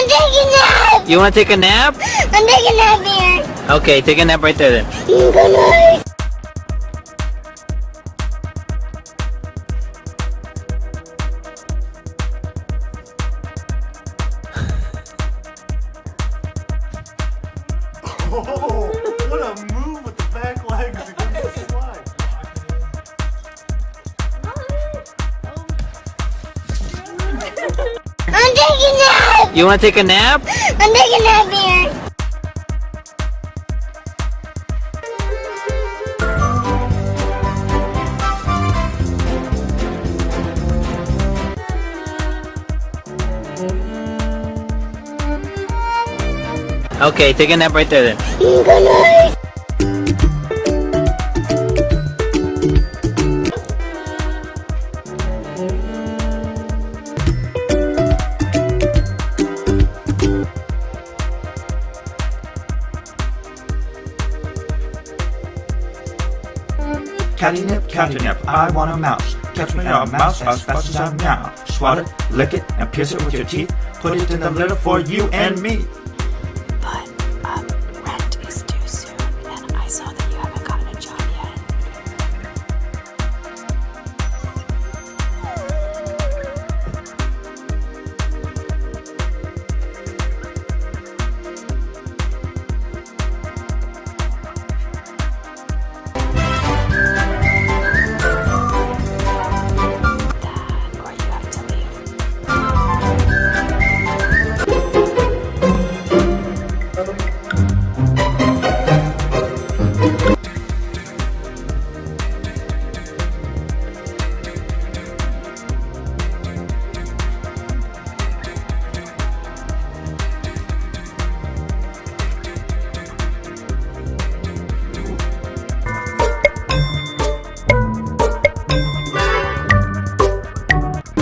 I'm taking a nap. You want to take a nap? I'm taking a nap here. Okay, take a nap right there then. Good night. Oh, what a move with the back legs I'm taking a nap. You want to take a nap? I'm taking a nap here. Okay, take a nap right there then. Good night. Catty-nip, catty-nip, I want a mouse. Catch me a mouse as fast as I meow. Swat it, lick it, and pierce it with your teeth. Put it in the litter for you and me.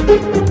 So,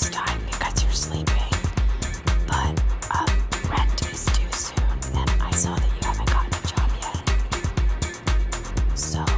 this time because you're sleeping, but um, rent is due soon, and I saw that you haven't gotten a job yet. So.